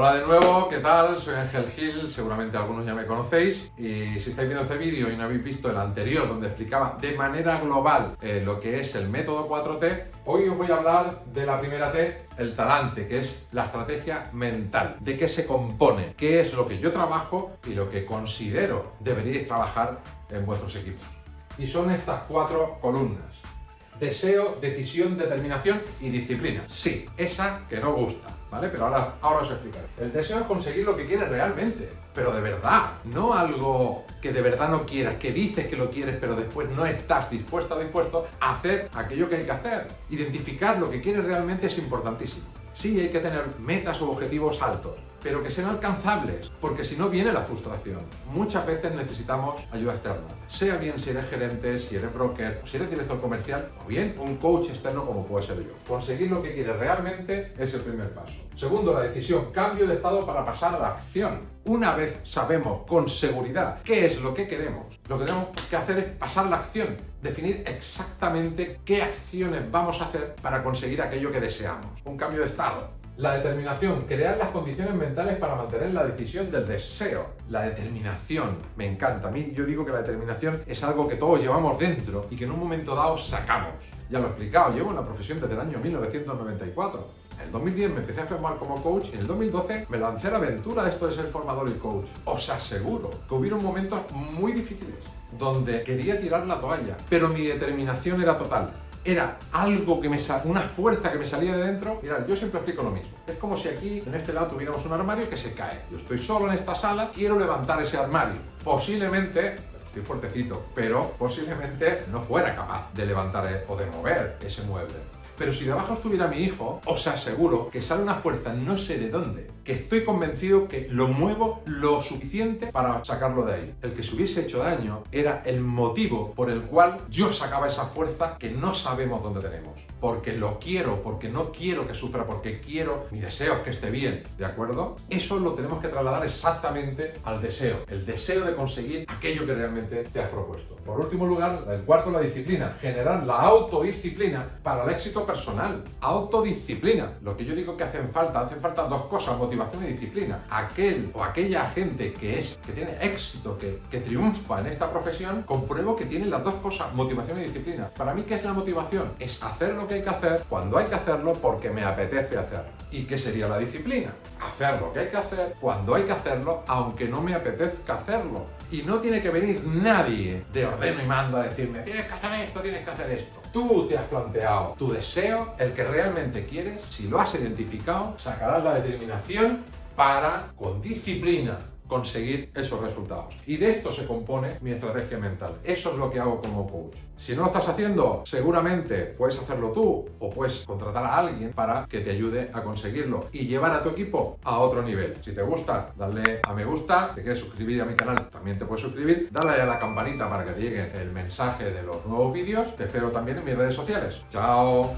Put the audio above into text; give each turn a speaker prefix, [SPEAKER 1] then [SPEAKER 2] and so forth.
[SPEAKER 1] Hola de nuevo, ¿qué tal? Soy Ángel Gil, seguramente algunos ya me conocéis y si estáis viendo este vídeo y no habéis visto el anterior donde explicaba de manera global eh, lo que es el método 4T, hoy os voy a hablar de la primera T, el talante, que es la estrategia mental, de qué se compone, qué es lo que yo trabajo y lo que considero deberíais trabajar en vuestros equipos. Y son estas cuatro columnas. Deseo, decisión, determinación y disciplina. Sí, esa que no gusta ¿vale? Pero ahora, ahora os explicaré. El deseo es conseguir lo que quieres realmente, pero de verdad, no algo que de verdad no quieras, que dices que lo quieres, pero después no estás dispuesto o dispuesto a hacer aquello que hay que hacer. Identificar lo que quieres realmente es importantísimo. Sí, hay que tener metas o objetivos altos, pero que sean alcanzables, porque si no viene la frustración. Muchas veces necesitamos ayuda externa, sea bien si eres gerente, si eres broker, si eres director comercial, o bien un coach externo como puede ser yo. Conseguir lo que quieres realmente es el primer paso. Segundo, la decisión, cambio de estado para pasar a la acción. Una vez sabemos con seguridad qué es lo que queremos, lo que tenemos que hacer es pasar la acción, definir exactamente qué acciones vamos a hacer para conseguir aquello que deseamos. Un cambio de estado. La determinación, crear las condiciones mentales para mantener la decisión del deseo. La determinación, me encanta. A mí yo digo que la determinación es algo que todos llevamos dentro y que en un momento dado sacamos. Ya lo he explicado, llevo en la profesión desde el año 1994. En el 2010 me empecé a formar como coach y en el 2012 me lancé a la aventura de esto de ser formador y coach. Os aseguro que hubieron momentos muy difíciles donde quería tirar la toalla, pero mi determinación era total era algo que me una fuerza que me salía de dentro. Mirad, yo siempre explico lo mismo. Es como si aquí, en este lado, tuviéramos un armario que se cae. Yo estoy solo en esta sala, quiero levantar ese armario. Posiblemente estoy fuertecito, pero posiblemente no fuera capaz de levantar e, o de mover ese mueble. Pero si debajo estuviera mi hijo, os aseguro que sale una fuerza no sé de dónde, que estoy convencido que lo muevo lo suficiente para sacarlo de ahí. El que se hubiese hecho daño era el motivo por el cual yo sacaba esa fuerza que no sabemos dónde tenemos. Porque lo quiero, porque no quiero que sufra, porque quiero, mi deseo es que esté bien, ¿de acuerdo? Eso lo tenemos que trasladar exactamente al deseo, el deseo de conseguir aquello que realmente te has propuesto. Por último lugar, el cuarto, la disciplina. Generar la autodisciplina para el éxito personal. Autodisciplina. Lo que yo digo que hacen falta, hacen falta dos cosas, motivación y disciplina. Aquel o aquella gente que es, que tiene éxito, que, que triunfa en esta profesión, compruebo que tiene las dos cosas, motivación y disciplina. Para mí, ¿qué es la motivación? Es hacer lo que hay que hacer cuando hay que hacerlo porque me apetece hacerlo. ¿Y qué sería la disciplina? Hacer lo que hay que hacer cuando hay que hacerlo, aunque no me apetezca hacerlo. Y no tiene que venir nadie de ordeno y mando a decirme tienes que hacer esto, tienes que hacer esto. Tú te has planteado tu deseo, el que realmente quieres, si lo has identificado, sacarás la determinación para, con disciplina, conseguir esos resultados. Y de esto se compone mi estrategia mental. Eso es lo que hago como coach. Si no lo estás haciendo, seguramente puedes hacerlo tú o puedes contratar a alguien para que te ayude a conseguirlo y llevar a tu equipo a otro nivel. Si te gusta, dale a me gusta, te quieres suscribir a mi canal, también te puedes suscribir, dale a la campanita para que te llegue el mensaje de los nuevos vídeos. Te espero también en mis redes sociales. Chao.